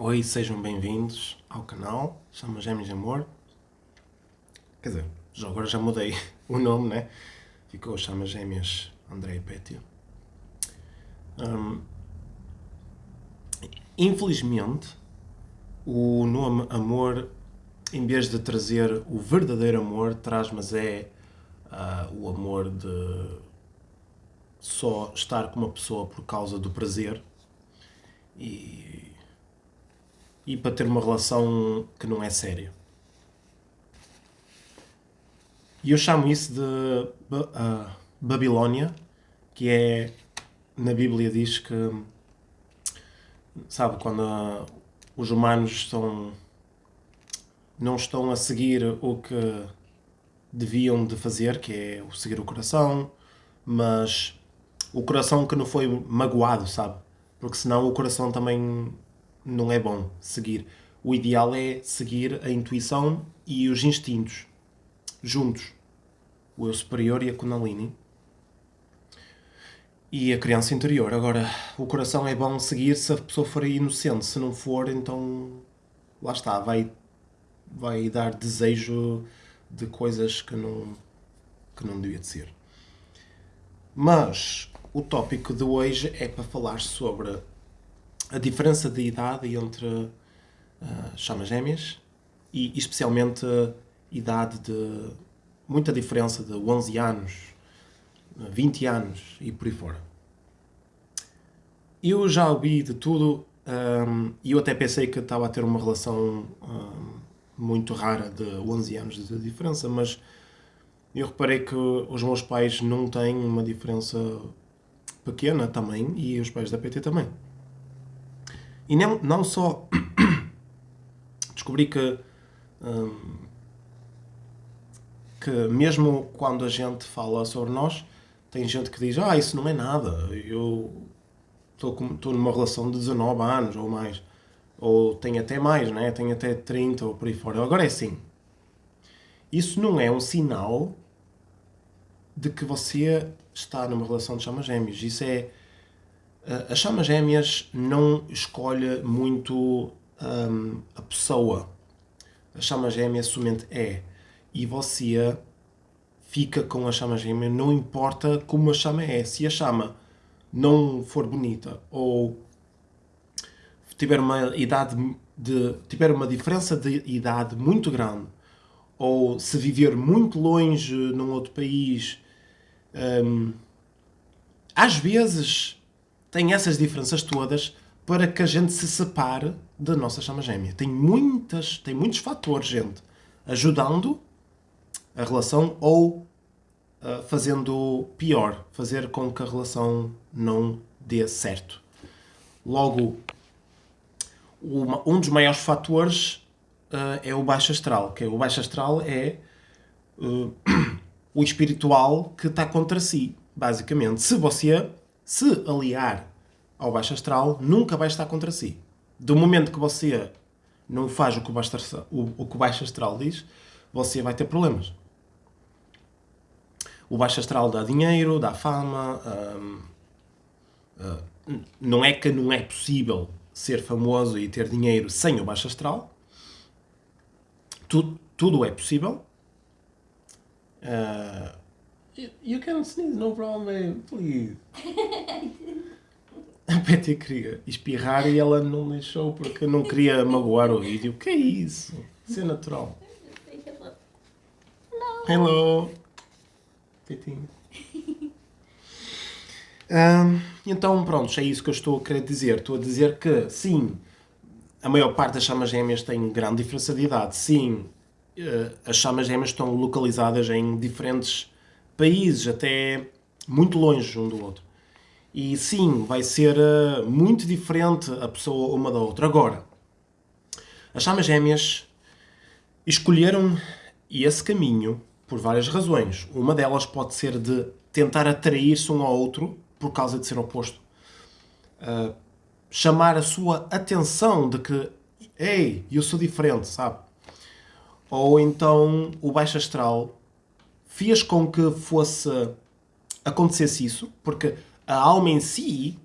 Oi, sejam bem-vindos ao canal Chama Gêmeos de Amor. Quer dizer, já agora já mudei o nome, né? Ficou Chama Gêmeas André Pétio. Hum, infelizmente, o nome Amor, em vez de trazer o verdadeiro amor, traz, mas é uh, o amor de só estar com uma pessoa por causa do prazer e, e para ter uma relação que não é séria. E eu chamo isso de uh, Babilónia, que é, na Bíblia diz que, sabe, quando uh, os humanos estão, não estão a seguir o que deviam de fazer, que é o seguir o coração, mas o coração que não foi magoado, sabe? Porque senão o coração também não é bom seguir. O ideal é seguir a intuição e os instintos juntos. O eu superior e a Kundalini. E a criança interior. Agora, o coração é bom seguir se a pessoa for inocente. Se não for, então lá está, vai, vai dar desejo de coisas que não, que não devia de ser. Mas o tópico de hoje é para falar sobre a diferença de idade entre uh, chamas gêmeas e especialmente idade de muita diferença de 11 anos, 20 anos e por aí fora. Eu já ouvi de tudo um, e eu até pensei que estava a ter uma relação um, muito rara de 11 anos de diferença, mas eu reparei que os meus pais não têm uma diferença pequena também e os pais da PT também. E não, não só descobri que hum, que mesmo quando a gente fala sobre nós, tem gente que diz, ah, isso não é nada, eu estou numa relação de 19 anos ou mais ou tem até mais, né? tem até 30 ou por aí fora. Agora é assim, isso não é um sinal de que você está numa relação de chamas gêmeas. Isso é... As chamas gêmeas não escolhe muito um, a pessoa. A chama gêmea somente é. E você fica com a chama gêmea, não importa como a chama é. Se a chama não for bonita ou tiver uma idade de tiver uma diferença de idade muito grande ou se viver muito longe num outro país um, às vezes tem essas diferenças todas para que a gente se separe da nossa chama gêmea. Tem, muitas, tem muitos fatores, gente, ajudando a relação ou uh, fazendo pior, fazer com que a relação não dê certo. Logo, uma, um dos maiores fatores uh, é o baixo astral, que é, o baixo astral é uh, o espiritual que está contra si, basicamente. Se você se aliar ao baixo astral, nunca vai estar contra si. Do momento que você não faz o que o baixo astral, o, o, que o baixo astral diz, você vai ter problemas. O baixo astral dá dinheiro, dá fama, hum, hum, não é que não é possível ser famoso e ter dinheiro sem o baixo astral. Tudo, tudo é possível. Uh, you can sneeze, no problem, please. A Betty queria espirrar e ela não deixou porque não queria magoar o vídeo. Que é isso? Isso é natural. Hello. Petinho. Um, então, pronto, é isso que eu estou a querer dizer. Estou a dizer que, sim, a maior parte das chamas gêmeas tem grande diferença de idade. Sim, uh, as chamas gêmeas estão localizadas em diferentes países, até muito longe um do outro. E sim, vai ser uh, muito diferente a pessoa uma da outra. Agora, as chamas gêmeas escolheram esse caminho por várias razões. Uma delas pode ser de tentar atrair-se um ao outro por causa de ser oposto. Uh, chamar a sua atenção de que, ei, eu sou diferente, sabe? Ou então o baixo astral fez com que fosse acontecesse isso, porque a alma em si,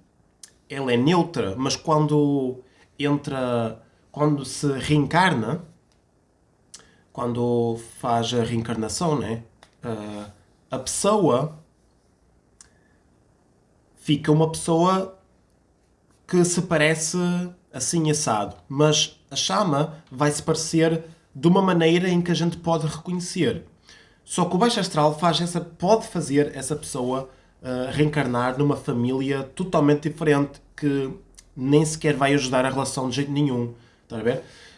ela é neutra, mas quando entra quando se reencarna, quando faz a reencarnação, né? Uh, a pessoa fica uma pessoa que se parece assim assado, mas a chama vai se parecer de uma maneira em que a gente pode reconhecer. Só que o baixo astral faz essa, pode fazer essa pessoa uh, reencarnar numa família totalmente diferente que nem sequer vai ajudar a relação de jeito nenhum. Está a ver?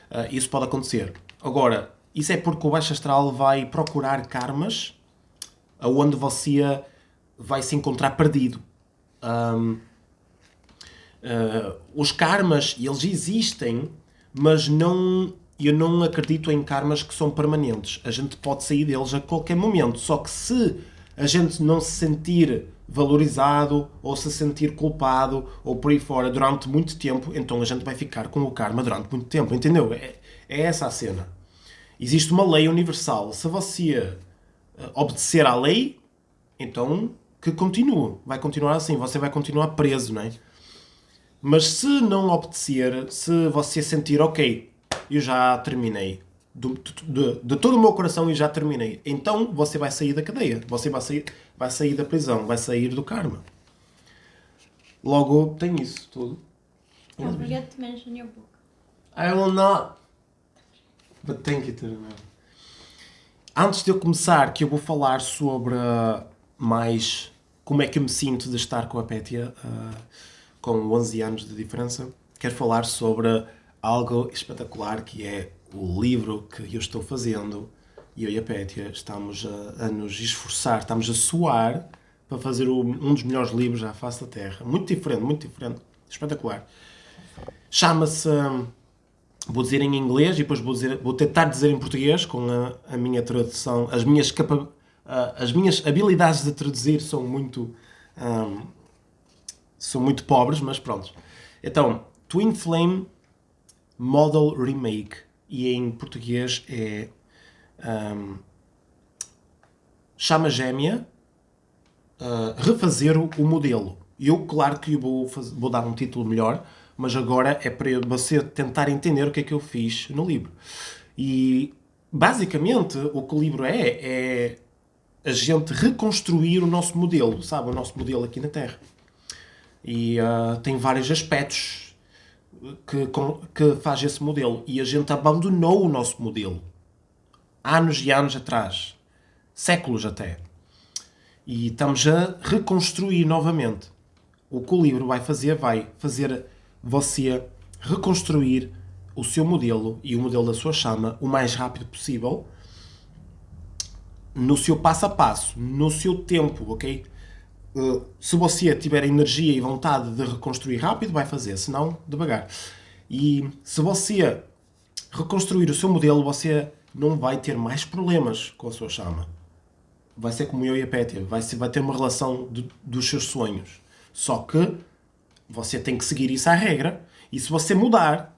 Uh, isso pode acontecer. Agora, isso é porque o baixo astral vai procurar karmas aonde você vai se encontrar perdido. Um, uh, ah, os karmas, eles existem, mas não eu não acredito em karmas que são permanentes. A gente pode sair deles a qualquer momento. Só que se a gente não se sentir valorizado ou se sentir culpado ou por aí fora durante muito tempo, então a gente vai ficar com o karma durante muito tempo. Entendeu? É, é essa a cena. Existe uma lei universal. Se você eh, obedecer à lei, então que continue. Vai continuar assim. Você vai continuar preso, não é? Mas se não obedecer, se você sentir, ok, eu já terminei. De, de, de, todo o meu coração e já terminei. Então você vai sair da cadeia. Você vai sair, vai sair da prisão. Vai sair do karma. Logo, tem isso tudo. Don't forget to mention your book. I will not. But thank you to remember. Antes de eu começar, que eu vou falar sobre uh, mais como é que eu me sinto de estar com a Pétia, uh, com 11 anos de diferença, quero falar sobre algo espetacular que é o livro que eu estou fazendo e eu e a Pétia estamos a, a nos esforçar, estamos a suar para fazer o, um dos melhores livros à face da Terra. Muito diferente, muito diferente, espetacular. Chama-se, vou dizer em inglês e depois vou, dizer, vou tentar dizer em português com a, a minha tradução. As minhas, capa, as minhas habilidades de traduzir são muito, um, são muito pobres, mas pronto. Então, Twin Flame Model Remake e em português é um, chama gêmea uh, refazer o, modelo. Eu, claro que vou, vou dar um título melhor, mas agora é para você tentar entender o que é que eu fiz no livro. E basicamente o que o livro é, é a gente reconstruir o nosso modelo, sabe? O nosso modelo aqui na Terra. E uh, tem vários aspectos que, que faz esse modelo. E a gente abandonou o nosso modelo. Anos e anos atrás. Séculos até. E estamos a reconstruir novamente. O que o livro vai fazer, vai fazer você reconstruir o seu modelo e o modelo da sua chama o mais rápido possível no seu passo a passo, no seu tempo, ok? Eh, se você tiver energia e vontade de reconstruir rápido, vai fazer, se não, devagar. E se você reconstruir o seu modelo, você não vai ter mais problemas com a sua chama. Vai ser como eu e a Pétia, vai, ser, vai ter uma relação de, dos seus sonhos. Só que você tem que seguir isso à regra. E se você mudar,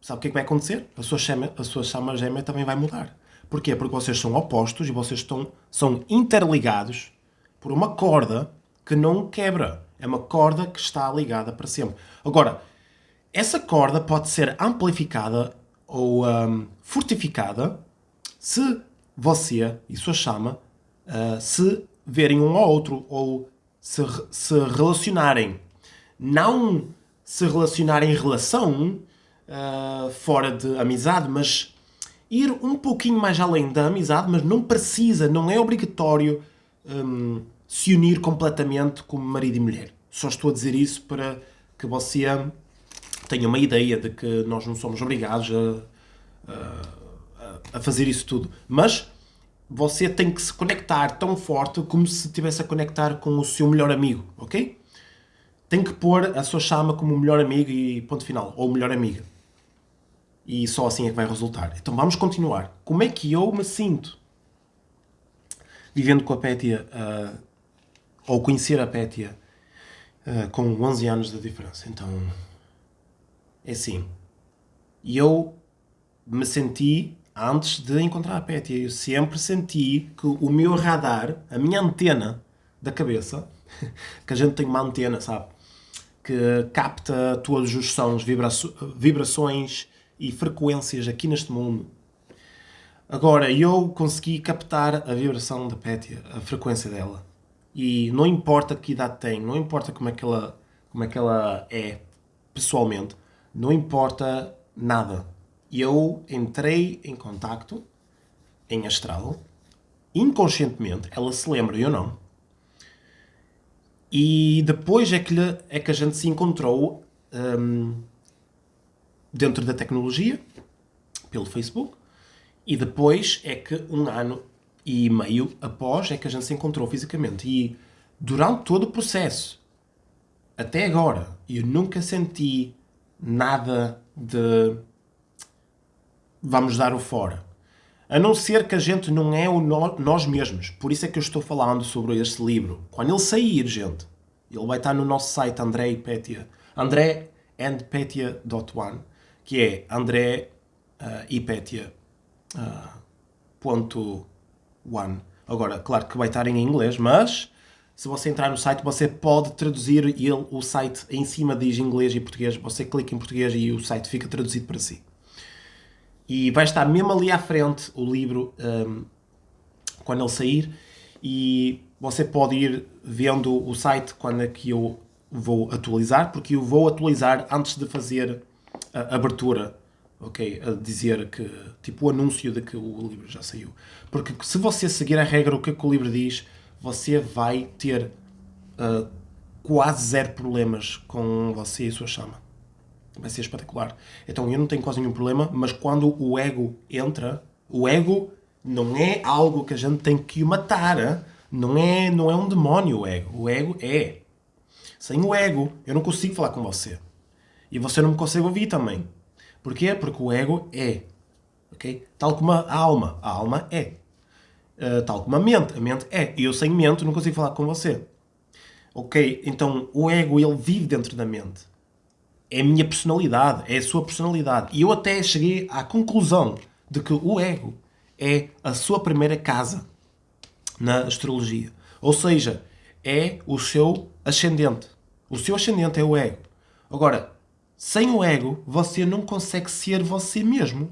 sabe o que, é que vai acontecer? A sua, chama, a sua chama gêmea também vai mudar. Porquê? Porque vocês são opostos e vocês estão, são interligados por uma corda que não quebra. É uma corda que está ligada para sempre. Agora, essa corda pode ser amplificada ou um, fortificada se você e sua chama uh, se verem um ao outro ou se, se relacionarem. Não se relacionarem em relação uh, fora de amizade, mas ir um pouquinho mais além da amizade, mas não precisa, não é obrigatório um, se unir completamente como marido e mulher. Só estou a dizer isso para que você tenha uma ideia de que nós não somos obrigados a, a, a fazer isso tudo. Mas você tem que se conectar tão forte como se estivesse a conectar com o seu melhor amigo, ok? Tem que pôr a sua chama como o melhor amigo e ponto final, ou melhor amiga. E só assim é que vai resultar. Então vamos continuar. Como é que eu me sinto? Vivendo com a Pétia uh, ou conhecer a Pétia uh, com 11 anos de diferença. Então, é assim. E eu me senti, antes de encontrar a Pétia, eu sempre senti que o meu radar, a minha antena da cabeça, que a gente tem uma antena, sabe? que capta todos os sons, vibrações e frequências aqui neste mundo. Agora, eu consegui captar a vibração da Pétia, a frequência dela. E não importa que idade tem, não importa como é que ela, como é, que ela é pessoalmente, não importa nada. Eu entrei em contacto em astral, inconscientemente, ela se lembra, eu não. E depois é que, lhe, é que a gente se encontrou um, dentro da tecnologia, pelo Facebook, e depois é que um ano e meio após é que a gente se encontrou fisicamente. E durante todo o processo, até agora, eu nunca senti nada de vamos dar o fora. A não ser que a gente não é o no, nós mesmos. Por isso é que eu estou falando sobre este livro. Quando ele sair, gente, ele vai estar no nosso site André e Petia. André and Petia.one que é André uh, e Petia uh, ponto one. Agora, claro que vai estar em inglês, mas se você entrar no site, você pode traduzir ele, o site em cima diz inglês e português. Você clica em português e o site fica traduzido para si. E vai estar mesmo ali à frente o livro um, quando ele sair e você pode ir vendo o site quando é que eu vou atualizar, porque eu vou atualizar antes de fazer a abertura, ok? A dizer que, tipo o anúncio de que o livro já saiu. Porque se você seguir a regra, o que, é que o livro diz, você vai ter uh, quase zero problemas com você e a sua chama vai ser espetacular. Então eu não tenho quase nenhum problema, mas quando o ego entra, o ego não é algo que a gente tem que matar, não é, não é um demónio o ego. O ego é. Sem o ego, eu não consigo falar com você. E você não me consegue ouvir também. Porquê? Porque o ego é. Okay? Tal como a alma. A alma é. Uh, tal como a mente. A mente é. E eu sem mente não consigo falar com você. Ok? Então o ego ele vive dentro da mente é a minha personalidade, é a sua personalidade. E eu até cheguei à conclusão de que o ego é a sua primeira casa na astrologia. Ou seja, é o seu ascendente. O seu ascendente é o ego. Agora, sem o ego, você não consegue ser você mesmo.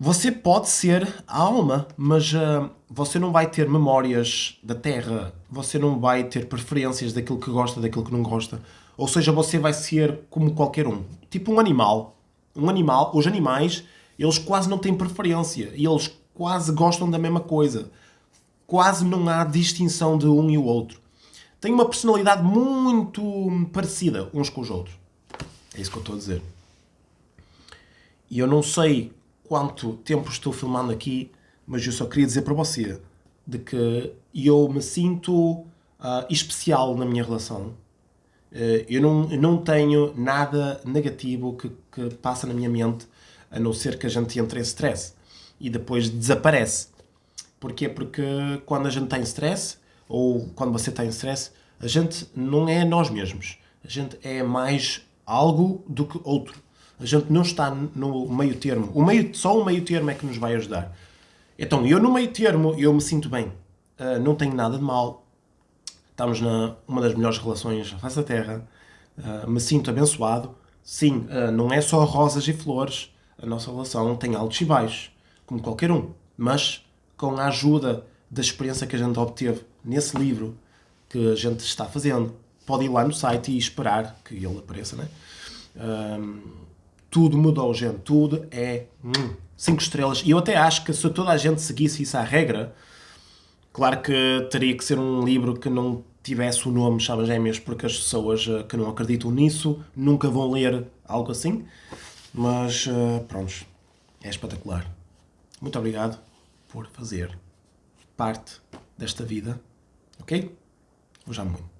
Você pode ser a alma, mas uh, você não vai ter memórias da Terra, você não vai ter preferências daquilo que gosta, daquilo que não gosta. Ou seja, você vai ser como qualquer um. Tipo um animal. Um animal, os animais, eles quase não têm preferência. E eles quase gostam da mesma coisa. Quase não há distinção de um e o outro. Têm uma personalidade muito parecida uns com os outros. É isso que eu estou a dizer. E eu não sei quanto tempo estou filmando aqui, mas eu só queria dizer para você de que eu me sinto uh, especial na minha relação eh, eu não, eu não tenho nada negativo que, que passa na minha mente, a não ser que a gente entre em stress e depois desaparece. Porquê? Porque quando a gente está em stress, ou quando você está em stress, a gente não é nós mesmos. A gente é mais algo do que outro. A gente não está no meio termo. O meio, só o meio termo é que nos vai ajudar. Então, eu no meio termo, eu me sinto bem. Uh, não tenho nada de mal estamos na uma das melhores relações à face da Terra, uh, me sinto abençoado. Sim, uh, não é só rosas e flores, a nossa relação tem altos e baixos, como qualquer um, mas com a ajuda da experiência que a gente obteve nesse livro que a gente está fazendo, pode ir lá no site e esperar que ele apareça, né? Um, tudo mudou, gente. Tudo é 5 hum, estrelas. E eu até acho que se toda a gente seguisse isso à regra, Claro que teria que ser um livro que não tivesse o nome Chamas Gêmeas, porque as pessoas eh, que não acreditam nisso nunca vão ler algo assim. Mas, uh, pronto, é espetacular. Muito obrigado por fazer parte desta vida, ok? Vou já muito.